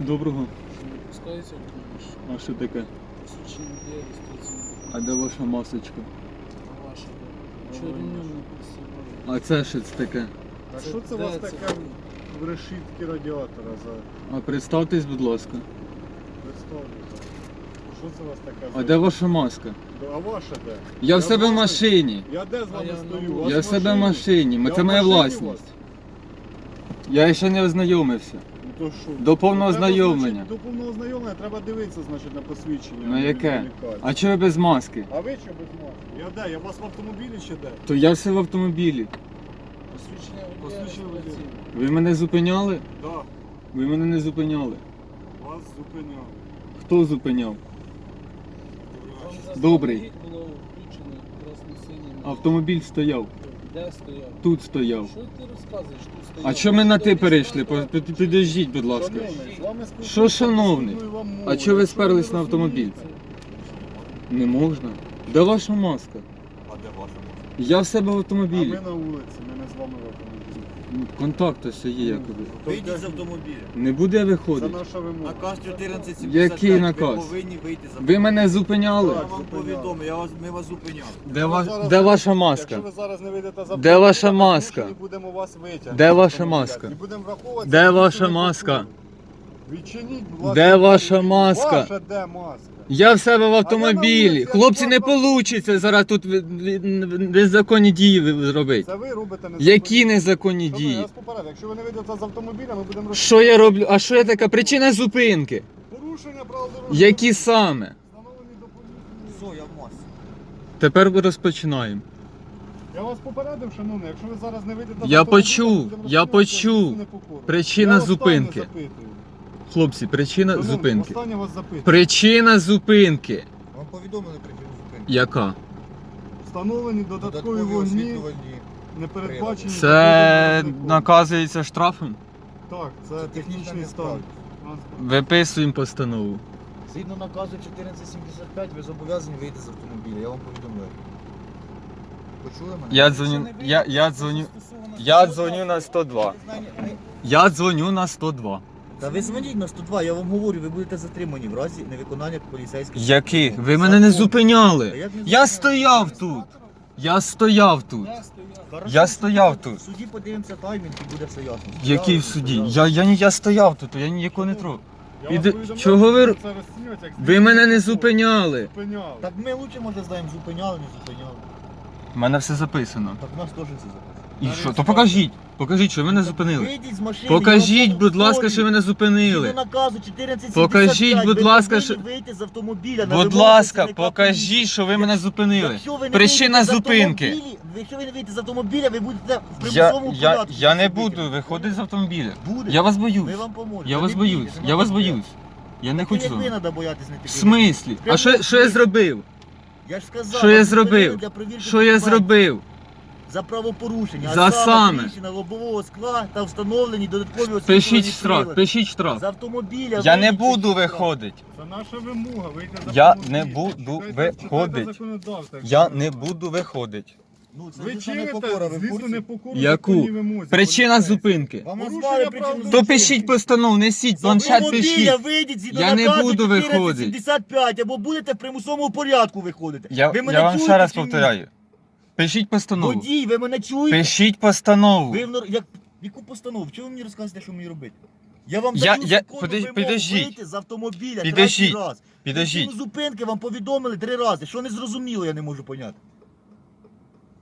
Доброго. Пускається автомобіль. А що таке? Посвідчення. А де ваша масочка? А ваше де? Чого ремнем? А це що це таке? А що це у вас це таке в решітки радіатора за А представтесь, будь ласка. представлення? Що це у вас таке? А за- де ваша маска? А ваша де? Я в себе в машині. Я де з А вами я стою? на У вас Я в себе в машині. Я Це в моя машині у власність. Я ще не ознайомився. То що? До повного Треба, значить, До повного ознайомлення треба дивитися, значить, на посвідчення. На яке? А чого ви без маски? А ви що без маски? Я де? Я у вас в автомобілі чи де? То я все в автомобілі. Посвідчення водія Посвідчення водія. Ви мене зупиняли? Да, Ви мене не зупиняли. вас зупиняли. Хто зупиняв? Вам Добрий. заздалегідь було включено красно-синім. Автомобіль стояв. Де стояв? Тут стояв. Що ти розказуєш? Тут стояв. А що ми на ти перейшли? По- під- Підождіть, будь ласка. Шановний, з вами спілкуюся, Що шановний? пропоную вам мову. А чого ви сперлись на автомобіль? Не можна. Де ваша маска? А де ваша маска? Я в себе в А автомобілі. ми на вулиці, ми не з вами в автомобілі. Контакт ось є якоби. Вийдіть з автомобіля. Не буде Це виходити. наша вимога. Наказ 1475. Який наказ? Ви повинні вийти з Ви мене зупиняли. Я вам повідомив, я вас, ми вас зупиняли. Де, ва... зараз- Де ваша маска? Якщо ви зараз не вийдете за Де ваша маска? ми будемо вас витягнути. Де ваша маска? І будемо враховувати, Де ваша маска? Культурні. Відчиніть, будь ласка. Де ваша маска? Ваша де маска? Я в себе в автомобілі. Хлопці, не вийде зараз тут ви- ви- незаконні дії ви- зробити. Це ви робите не Які незаконні Шановні, Я дії? вас попередив, якщо ви не вийдете з автомобіля, ми будемо Що я роблю? А що я така? Причина зупинки? Порушення правил дорожнього Які саме? встановлені до поліції. Все, я в масці. Тепер розпочинаємо. Я вас попередив, шановний, якщо ви зараз не вийдете з Я автомобіля, почув, ми будемо я розслідувати почув. Причина Я останнє зупинки. запитую. Хлопці, причина Шановний, зупинки. Останнє вас запитую. Причина зупинки. Вам повідомили причину зупинки. Яка? Встановлені додаткові Додаткові вогні, не передбачені. Це наказується штрафом? Так, це Це технічний стан. Виписуємо постанову. Згідно наказу 1475 ви зобов'язані вийти з автомобіля, я вам повідомляю. Почули мене? Я дзвоню, я, я дзвоню, я дзвоню на 102. Я дзвоню на 102. Та ви дзвоніть на 102, я вам говорю, ви будете затримані в разі невиконання поліцейських. Законів. Ви мене не Та зупиняли. як не Я зупиняли? стояв тут. Я стояв тут. Я стояв. Хорошо, Я стояв тут. В суді подивимося таймінг і буде все ясно. Який в суді? Я, я, ні- я стояв тут, я ніякого не трогав. Іди- чого ви- як Ви мене не зупиняли. Зупиняли. Так ми лучше може знаємо, зупиняли, не зупиняли. У мене все записано. Так в нас теж це записано. І що? То покажіть. Покажіть, що ви мене зупинили. Вийдіть з машини. Покажіть, будь ласка, що ви мене зупинили. наказу 1475, Покажіть, будь ласка, повинні що- вийти з автомобіля. на Будь вимогу ласка, працівника покажіть, що ви мене зупинили. Якщо ви не Причина вийдете з зупинки. автомобілі- Якщо ви не вийдете з автомобіля, ви будете в Я, примусовому я, порядку. я не буду виходити з автомобіля. Буде. Я вас Ми боюсь. вам поможемо. Я вас боюсь. Я вас боюсь. Я не Так хочу. як ви вами. треба боятись не В тільки. смислі? А що, що я зробив? Я ж сказав, Що я зробив? для перевірки Що я документів. зробив? За правопорушення. За а саме. тріщина лобового скла та встановлені додаткові Пишіть штраф, прилади. пишіть З штраф. автомобіля. Я не вийдіть, буду штраф. виходити. Це наша вимога, вийти з Я автомобіля. не буду Читайте- читайте виходить. законодавство, Я не буду виходити. Ну, це Ви звісно, чините, ви в звісно, курсі? непокору Яку? законній вимозі. Причина Поліцейський. зупинки. Вам Порушення назвали причину То зупинки. пишіть постанову, несіть, З планшет автомобіля пишіть. вийдіть згідно Я не наказу буду виходити. 1475, або будете в примусовому порядку виходити. Я, ви мене я вам чуєте ще раз чи ні? повторяю. Пишіть постанову. Водій, ви мене чуєте? Пишіть постанову. Ви в нор- як... Яку постанову? Чого ви мені розказуєте, що мені робити? Я вам Я- даю я- законну подож- вимогу підождіть. вийти з автомобіля Підождіть. третій раз. Підождіть. Причину зупинки вам повідомили три рази. Що не зрозуміло, я не можу поняти.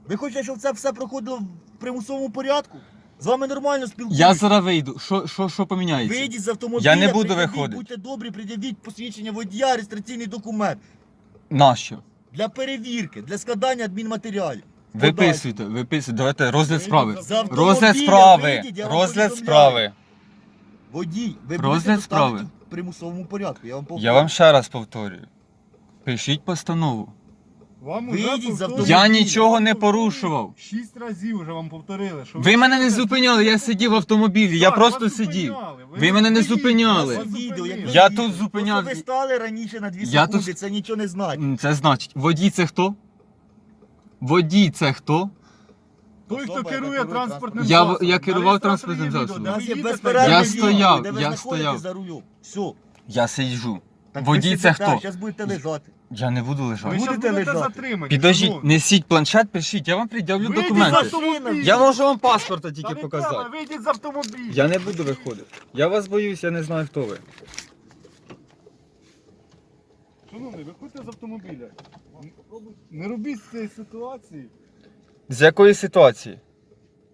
Ви хочете, щоб це все проходило в примусовому порядку? З вами нормально спілкуюся. Я зараз вийду. Що, що, що поміняється? Вийдіть з автомобіля, Я не буду пред'явіть, виходити. Будьте добрі, пред'явіть посвідчення водія, реєстраційний документ. Нащо? Для перевірки, для складання адмінматеріалів. Виписуйте, виписуйте. Давайте розгляд справи. З автомобіля Розгляд справи. вийдіть, я вам Розгляд повідомляю. справи. Водій, ви Розгляд будете справи. в примусовому порядку. Я вам. Я вам ще раз повторюю. Пишіть постанову. Вам Вийдіть уже з повторюють. Я нічого не порушував. Шість разів вже вам повторили, що Ви мене не зупиняли, я сидів в автомобілі, я Так, просто вас сидів. зупиняли. Ви мене не зупиняли. вас зупинили. Я тут зупиняв- То, що ви стали раніше на 2 Я секунди, тут- це нічого не значить. М, Це значить, водій це хто? Водій це хто? Той, хто Особа, яка керує керує транспортним Я засобом. я керував транспортним реєстраторі засобом. відео, У нас є ви їдете, Я стояв, де ви я знаходитесь стояв. за рулем. Все. Я сиджу. Так Водій це хто? Зараз будете лежати. Я не буду Ви лежати. щас Будете будете лежати. затримані. Підождіть, шановні. несіть планшет, пишіть, я вам пред'явлю Вийдіть документи. з автомобіля. Я можу вам паспорта Та тільки не показати. Вийдіть з автомобіля. Я не буду виходити. Я вас боюсь, я не знаю, хто ви. Шановний, виходьте з автомобіля. Не робіть з цієї ситуації. З якої ситуації?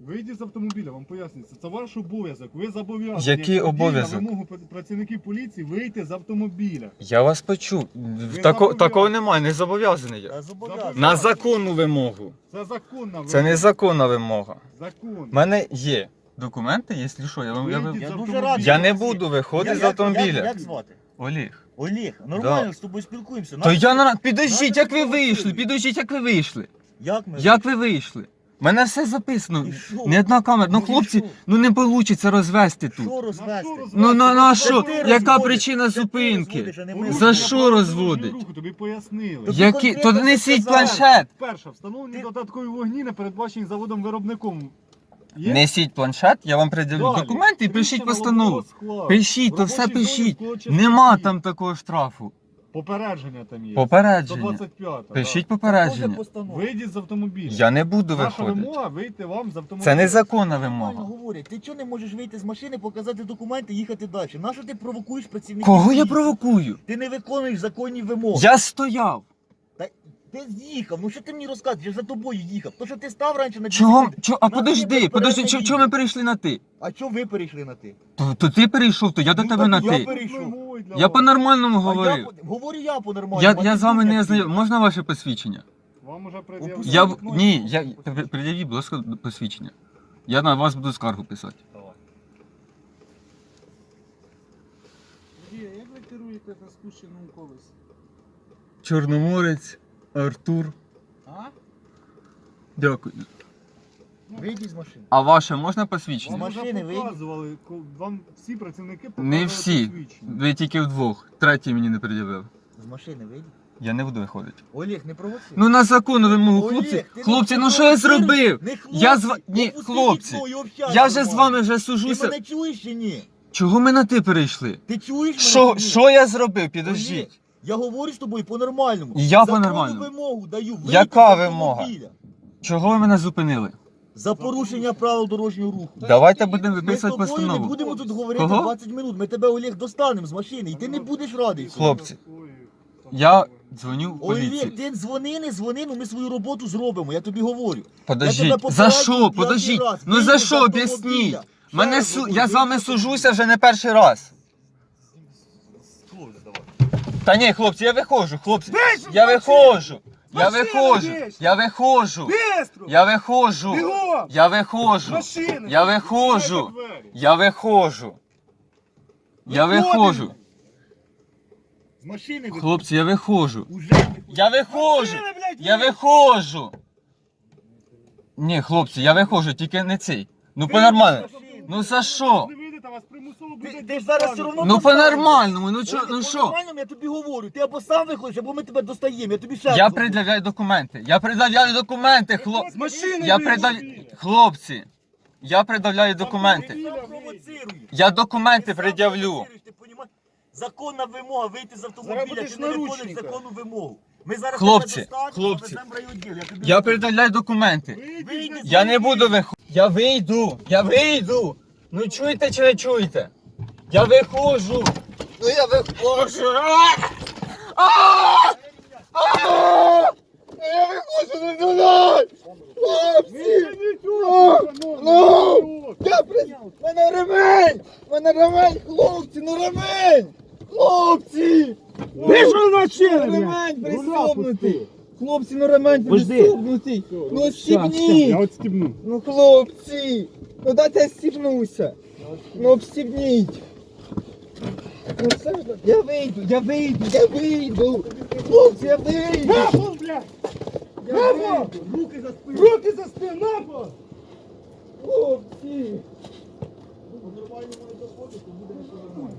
Вийдіть з автомобіля, вам пояснюється. Це ваш обов'язок. Ви зобов'язані. Який як водій, обов'язок? На вимогу пр- працівників поліції вийти з автомобіля. Я вас почув. Тако, зобов'язані. такого немає, не зобов'язаний я. Зобов'язаний. На законну вимогу. Це законна Це не законна вимога. Закон. У мене є документи, якщо що, я вам. Я, вам- Вийдіть Я дуже автомобіля. радий. я не буду виходити з автомобіля. Як, як звати? Олег. Олег, нормально з тобою спілкуємося. То я ти- на. Підождіть, як ви вийшли? Підождіть, як ви вийшли? Як ми? Як ви вийшли? У мене все записано. І що? Не одна камера. Ну, Ну, і хлопці, що? ну не вийде розвести тут. Що розвести? Розвести? Ну на, на Це що? ти Яка розводиш. причина Це ти зупинки? розводиш, а не ми За що розводить? руху, Тобі пояснили. Тобі Які? То конкретно несіть сказали. планшет. Перше, встановлені Ти- додаткові вогні, не передбачені заводом-виробником. Є? Несіть планшет, я вам приділю Далі. документи і пишіть постанову. лобового скла. Пишіть, то все пишіть. Нема там такого штрафу. Попередження там є. Попередження. 125. Пишіть Може попередження. постанова. Вийдіть з автомобіля. Я не буду Наша виходити. вимога вийти вам з автомобіля. Це незаконна Нормально вимога. говорять. Ти чого не можеш вийти з машини, показати документи і їхати далі? Нащо ти провокуєш працівників? Кого я поліції? провокую? Ти не виконуєш законні вимоги. Я стояв. Та ти з'їхав. Ну що ти мені розказуєш? Я ж за тобою їхав. То що ти став раніше на Чого? Чого? А На подожди, тебе подожди, передає чого чого ми перейшли на ти? А чого ви перейшли на ти? То, то ти перейшов, то я до Ну, тебе так на я ти. перейшов. Я по-нормальному А я говорив. по- говорю я по-нормальному. Я, а я ти з вами не ти. Можна ваше посвідчення? Вам уже пред'явили. Я б- вікно ні, відкрию, я при- пред'явіть, будь ласка, посвідчення. Я на вас буду скаргу писати. Давай. Як ви керуєте на спущеному колесі? Чорноморець, Артур. А? Дякую. Вийдіть з машини. А ваше можна Вам посвідчення? Машини вже вийдіть. показували, ко- вам всі працівники Не всі. посвідчення. Ви тільки вдвох. Третій мені не пред'явив. З машини вийдіть. Я не буду виходити. Олег, не провоцируй. Ну на законну вимогу, хлопці. Хлопці, ну що я зробив? Не хлопці, Я з ва- ні, опусти хлопці, вікно і общайся Я вже з нормально. вами вже Ти сужуся. мене чуєш чи ні? Чого ми на ти перейшли? Ти чуєш мене Що, чи ні? що я зробив? Олег, Підождіть. Я говорю з тобою по-нормальному. Я Законну по-нормальному. вимогу даю. вийти Яка з вимога? автомобіля. Чого ви мене зупинили? За порушення правил дорожнього руху. Давайте будемо Ми з виписувати тобою не постанову. будемо тут говорити Кого? 20 минут. Ми тебе, Олег, достанемо з машини, і ти не будеш радий. Хлопці, Я дзвоню в Олег, поліцію. ти дзвони, не дзвони, ну ми свою роботу зробимо, я тобі говорю. Подождіть, за що? Подождіть. Ну за що? Об'ясніть. Мене су... Я з вами сужуся вже не перший раз. Та ні, хлопці, я виходжу, хлопці. Я виходжу. Я Машина виходжу. Я виходжу. Я виходжу. Бігом! Я виходжу. Машина! Я виходжу. Двері. Я виходжу. Я Виходимо. виходжу. З машини виходь. Хлопці, я виходжу. Уже. Я виходжу. Машина, блядь, Я є! виходжу. Ні, хлопці, я виходжу, тільки не цей. Ну з автомобіля. Ну за що? Вас примусово буде ти ж зараз все одно Ну по-нормальному, ну чо, ну що? По-нормальному я тобі говорю. Ти або сам виходиш, або ми тебе достаємо. Я тобі ще Я говорю. пред'являю документи. Я пред'являю документи, хлоп. З машини Я пред'являю. Хлопці. Я пред'являю документи. Ти провоцируєш. Я документи Ти пред'явлю. ти понімаєш? Законна вимога вийти з автомобіля, будеш ти не виконуєш наручника. законну вимогу. Ми зараз Хлопці, тебе достанемо, хлопці. завеземо в райвідділ. Я тобі Я говорю. пред'являю документи. Вийдіть з Я не буду виходити. Я вийду. Я вийду. Ну чуєте чи не чуєте? Я виходжу. Ну я виходжу. А! Я виходжу не туди. Хлопці! Ну! Я при... Мене ремень! Мене ремень, хлопці, ну ремень! Хлопці! Вийшов з машини, Ремень пристібнутий! Хлопці, ну ремень Подожди. пристібнутий! Ну стібніть! Я от стібну. Ну хлопці! Ну дайте я стібнуся! Ну обстібніть! Ну все ж, я вийду, я вийду, я вийду! Хлопці, я вийду! Нахуй, блядь! Я вийду! Руки за спину. Руки за спину, нахуй! Хлопці! По-нормальному не доходить, то буде все нормально.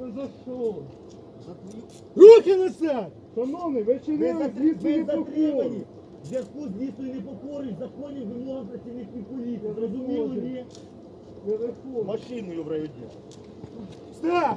Ну за що? За твою Руки несе! Шановний, ви Ви, чинили ви затримані. В зв'язку з дійсною непокорою законів вимогам працівників поліції, зрозуміло, ні? Машиною в районі. Степ!